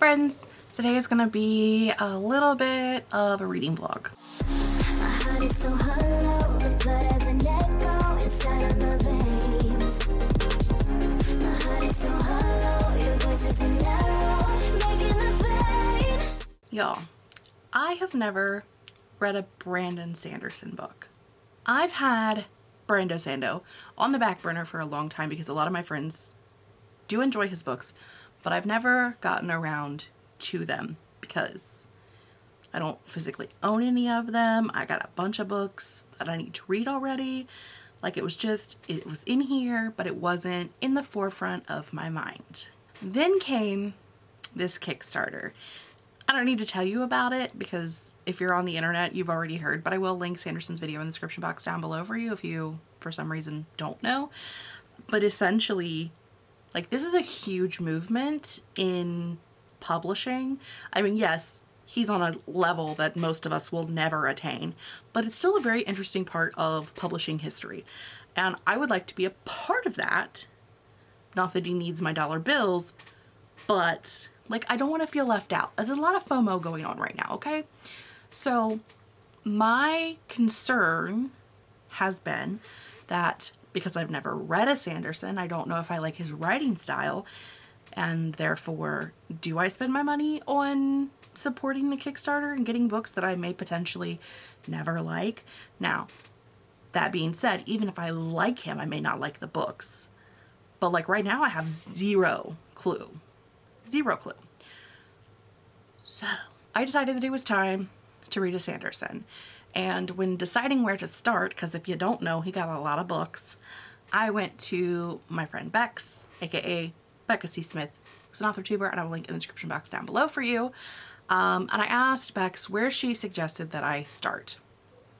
friends! Today is going to be a little bit of a reading vlog. Y'all, I have never read a Brandon Sanderson book. I've had Brando Sando on the back burner for a long time because a lot of my friends do enjoy his books, but I've never gotten around to them because I don't physically own any of them. I got a bunch of books that I need to read already. Like it was just, it was in here, but it wasn't in the forefront of my mind. Then came this Kickstarter. I don't need to tell you about it because if you're on the internet, you've already heard, but I will link Sanderson's video in the description box down below for you if you, for some reason, don't know. But essentially, like this is a huge movement in publishing. I mean, yes, he's on a level that most of us will never attain, but it's still a very interesting part of publishing history. And I would like to be a part of that. Not that he needs my dollar bills, but like I don't want to feel left out. There's a lot of FOMO going on right now, okay? So my concern has been that because I've never read a Sanderson, I don't know if I like his writing style and therefore do I spend my money on supporting the Kickstarter and getting books that I may potentially never like. Now, that being said, even if I like him, I may not like the books. But like right now I have zero clue. Zero clue. So I decided that it was time to read a Sanderson. And when deciding where to start, because if you don't know, he got a lot of books, I went to my friend Bex, aka Becca C. Smith, who's an author tuber, and I will link in the description box down below for you. Um, and I asked Bex where she suggested that I start.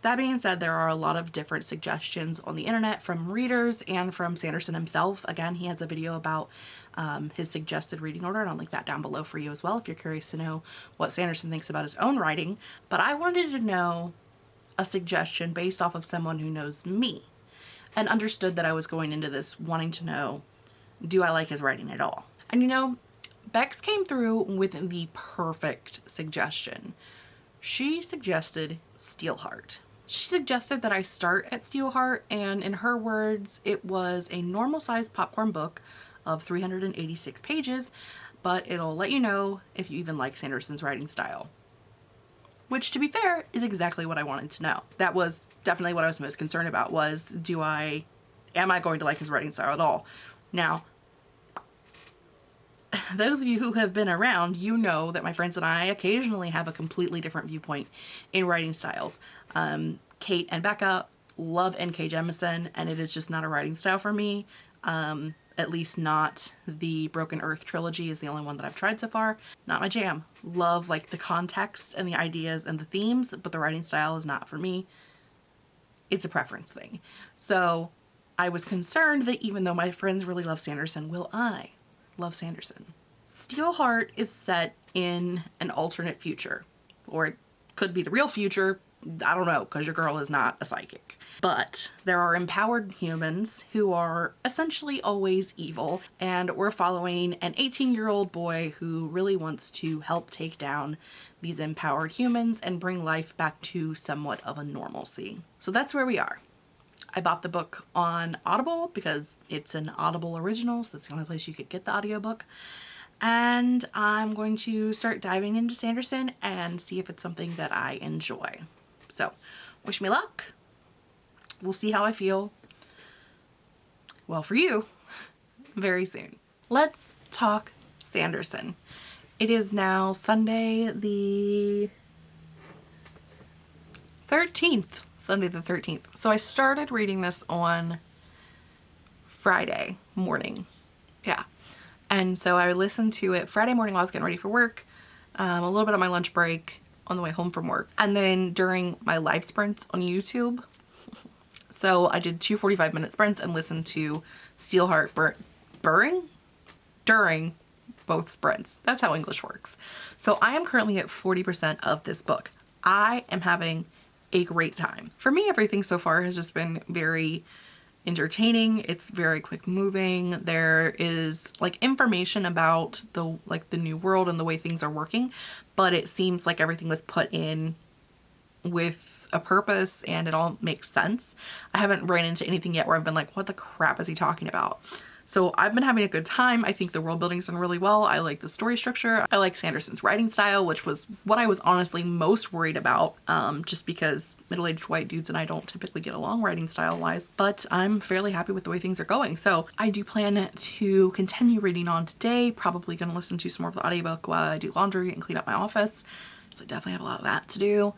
That being said, there are a lot of different suggestions on the internet from readers and from Sanderson himself. Again, he has a video about um, his suggested reading order, and I'll link that down below for you as well if you're curious to know what Sanderson thinks about his own writing. But I wanted to know a suggestion based off of someone who knows me and understood that I was going into this wanting to know, do I like his writing at all? And you know, Bex came through with the perfect suggestion. She suggested Steelheart. She suggested that I start at Steelheart and in her words, it was a normal sized popcorn book of 386 pages, but it'll let you know if you even like Sanderson's writing style. Which to be fair is exactly what I wanted to know. That was definitely what I was most concerned about was do I, am I going to like his writing style at all? Now, those of you who have been around, you know that my friends and I occasionally have a completely different viewpoint in writing styles. Um, Kate and Becca love N.K. Jemisin and it is just not a writing style for me. Um, at least not the Broken Earth trilogy is the only one that I've tried so far. Not my jam. Love like the context and the ideas and the themes, but the writing style is not for me. It's a preference thing. So I was concerned that even though my friends really love Sanderson, will I love Sanderson? Steelheart is set in an alternate future, or it could be the real future, I don't know, because your girl is not a psychic. But there are empowered humans who are essentially always evil, and we're following an 18 year old boy who really wants to help take down these empowered humans and bring life back to somewhat of a normalcy. So that's where we are. I bought the book on Audible because it's an Audible original, so that's the only place you could get the audiobook and I'm going to start diving into Sanderson and see if it's something that I enjoy. So wish me luck. We'll see how I feel. Well, for you, very soon. Let's talk Sanderson. It is now Sunday the 13th. Sunday the 13th. So I started reading this on Friday morning. Yeah. And so I listened to it Friday morning while I was getting ready for work, um, a little bit on my lunch break, on the way home from work and then during my live sprints on YouTube. So I did two 45 minute sprints and listened to Steelheart bur burring during both sprints. That's how English works. So I am currently at 40% of this book. I am having a great time. For me, everything so far has just been very entertaining. It's very quick moving. There is like information about the like the new world and the way things are working, but it seems like everything was put in with a purpose and it all makes sense. I haven't ran into anything yet where I've been like, what the crap is he talking about? So I've been having a good time. I think the world building's done really well. I like the story structure. I like Sanderson's writing style, which was what I was honestly most worried about, um, just because middle-aged white dudes and I don't typically get along writing style-wise, but I'm fairly happy with the way things are going. So I do plan to continue reading on today, probably gonna listen to some more of the audiobook while I do laundry and clean up my office. So I definitely have a lot of that to do,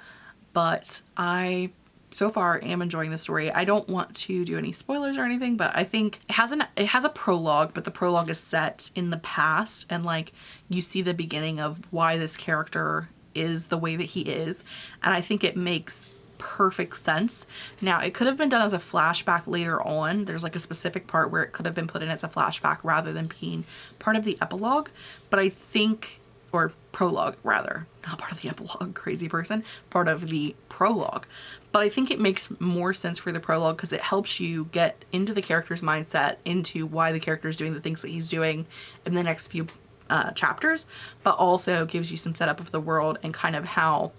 but I so far I am enjoying the story. I don't want to do any spoilers or anything, but I think it has an it has a prologue, but the prologue is set in the past and like you see the beginning of why this character is the way that he is. And I think it makes perfect sense. Now, it could have been done as a flashback later on. There's like a specific part where it could have been put in as a flashback rather than being part of the epilogue, but I think or prologue rather, not part of the epilogue, crazy person, part of the prologue. But I think it makes more sense for the prologue because it helps you get into the character's mindset, into why the character is doing the things that he's doing in the next few uh, chapters, but also gives you some setup of the world and kind of how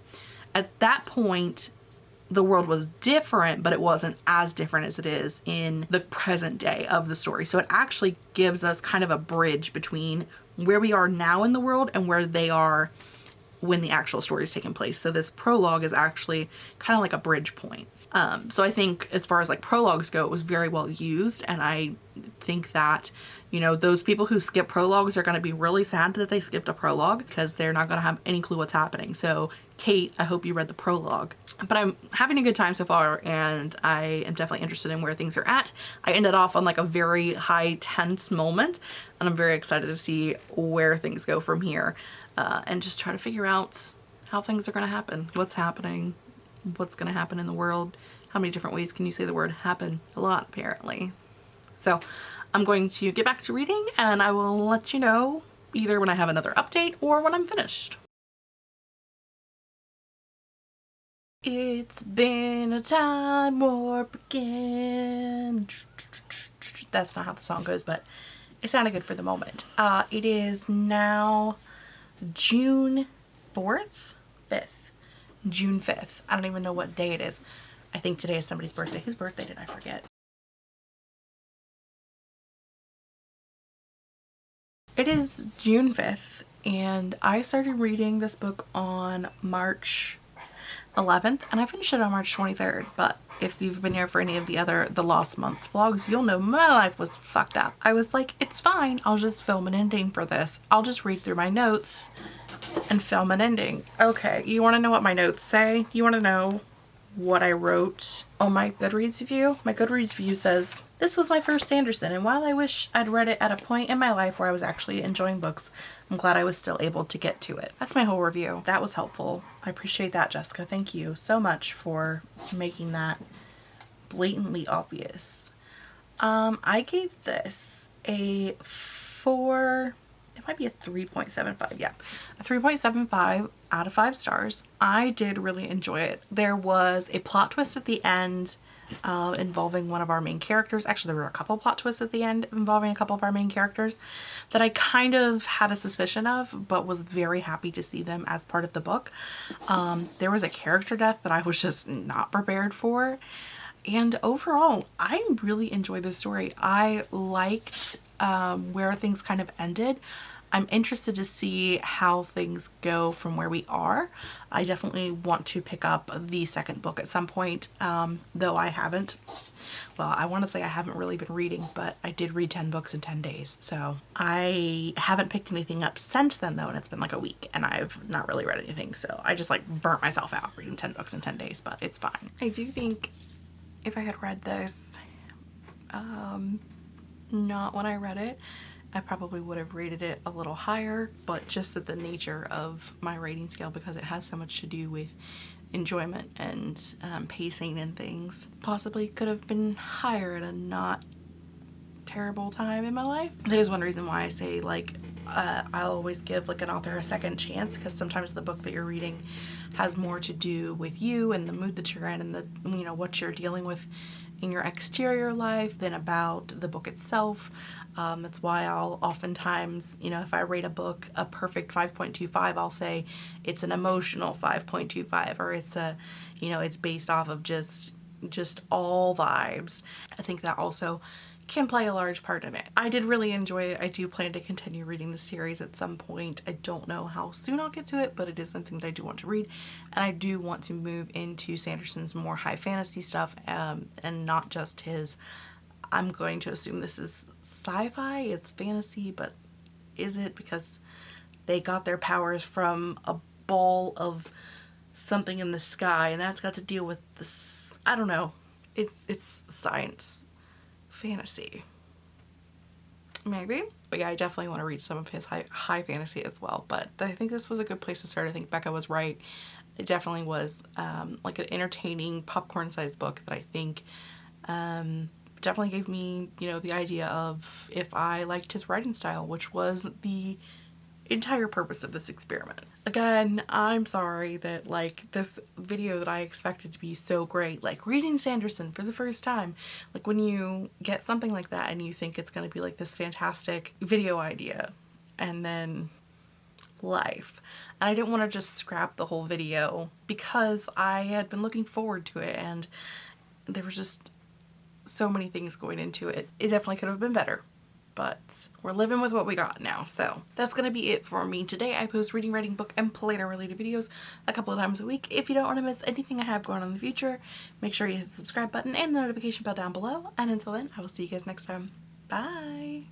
at that point the world was different, but it wasn't as different as it is in the present day of the story. So it actually gives us kind of a bridge between where we are now in the world and where they are when the actual story is taking place. So this prologue is actually kind of like a bridge point. Um, so I think as far as like prologues go, it was very well used. And I think that, you know, those people who skip prologues are going to be really sad that they skipped a prologue because they're not going to have any clue what's happening. So Kate, I hope you read the prologue. But I'm having a good time so far and I am definitely interested in where things are at. I ended off on like a very high tense moment and I'm very excited to see where things go from here uh, and just try to figure out how things are going to happen, what's happening, what's going to happen in the world. How many different ways can you say the word happen? A lot, apparently. So I'm going to get back to reading and I will let you know either when I have another update or when I'm finished. It's been a time warp again. That's not how the song goes, but it sounded good for the moment. Uh, it is now June 4th? 5th. June 5th. I don't even know what day it is. I think today is somebody's birthday. Whose birthday did I forget? It is June 5th and I started reading this book on March 11th and I finished it on March 23rd but if you've been here for any of the other the lost months vlogs you'll know my life was fucked up. I was like it's fine i'll just film an ending for this. I'll just read through my notes and film an ending. Okay you want to know what my notes say? You want to know what i wrote? On my goodreads review my goodreads review says this was my first sanderson and while i wish i'd read it at a point in my life where i was actually enjoying books I'm glad I was still able to get to it. That's my whole review. That was helpful. I appreciate that, Jessica. Thank you so much for making that blatantly obvious. Um, I gave this a 4, it might be a 3.75, yeah, a 3.75 out of 5 stars. I did really enjoy it. There was a plot twist at the end uh, involving one of our main characters. Actually, there were a couple plot twists at the end involving a couple of our main characters that I kind of had a suspicion of, but was very happy to see them as part of the book. Um, there was a character death that I was just not prepared for. And overall, I really enjoyed this story. I liked um, where things kind of ended. I'm interested to see how things go from where we are. I definitely want to pick up the second book at some point, um, though I haven't. Well, I want to say I haven't really been reading, but I did read 10 books in 10 days. So I haven't picked anything up since then though, and it's been like a week and I've not really read anything. So I just like burnt myself out reading 10 books in 10 days, but it's fine. I do think if I had read this, um, not when I read it, I probably would have rated it a little higher, but just at the nature of my rating scale because it has so much to do with enjoyment and um, pacing and things, possibly could have been higher at a not terrible time in my life. That is one reason why I say like uh, I'll always give like an author a second chance because sometimes the book that you're reading has more to do with you and the mood that you're in and the you know what you're dealing with in your exterior life than about the book itself. Um, that's why I'll oftentimes, you know, if I rate a book a perfect 5.25, I'll say it's an emotional 5.25 or it's a, you know, it's based off of just just all vibes. I think that also can play a large part in it. I did really enjoy it. I do plan to continue reading the series at some point. I don't know how soon I'll get to it, but it is something that I do want to read. And I do want to move into Sanderson's more high fantasy stuff um, and not just his, I'm going to assume this is sci-fi, it's fantasy, but is it? Because they got their powers from a ball of something in the sky and that's got to deal with this, I don't know. It's, it's science fantasy. Maybe. But yeah, I definitely want to read some of his high, high fantasy as well. But I think this was a good place to start. I think Becca was right. It definitely was um, like an entertaining popcorn-sized book that I think um, definitely gave me, you know, the idea of if I liked his writing style, which was the entire purpose of this experiment. Again, I'm sorry that like this video that I expected to be so great, like reading Sanderson for the first time, like when you get something like that and you think it's going to be like this fantastic video idea and then life. And I didn't want to just scrap the whole video because I had been looking forward to it and there was just so many things going into it. It definitely could have been better but we're living with what we got now. So that's going to be it for me today. I post reading, writing, book, and planner related videos a couple of times a week. If you don't want to miss anything I have going on in the future, make sure you hit the subscribe button and the notification bell down below. And until then, I will see you guys next time. Bye!